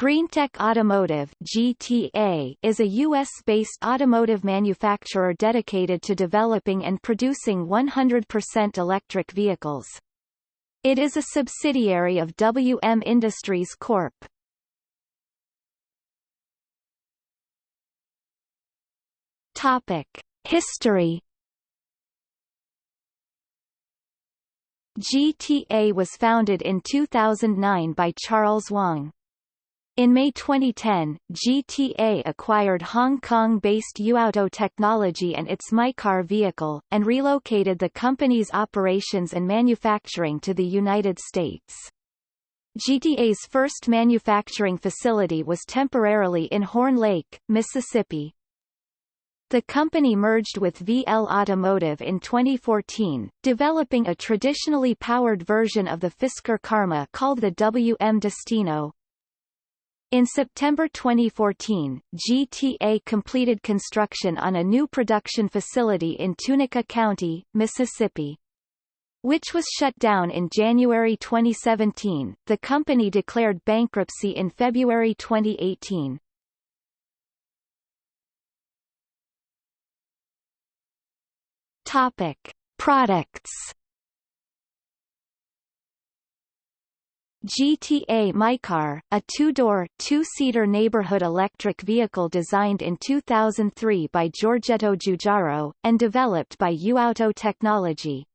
GreenTech Automotive GTA is a U.S.-based automotive manufacturer dedicated to developing and producing 100% electric vehicles. It is a subsidiary of WM Industries Corp. Topic. History GTA was founded in 2009 by Charles Wang. In May 2010, GTA acquired Hong Kong-based Youauto Technology and its MyCar vehicle, and relocated the company's operations and manufacturing to the United States. GTA's first manufacturing facility was temporarily in Horn Lake, Mississippi. The company merged with VL Automotive in 2014, developing a traditionally powered version of the Fisker Karma called the WM Destino, in September 2014, GTA completed construction on a new production facility in Tunica County, Mississippi. Which was shut down in January 2017, the company declared bankruptcy in February 2018. Topic. Products GTA MyCar, a two-door, two-seater neighborhood electric vehicle designed in 2003 by Giorgetto Giugiaro, and developed by UAuto Technology.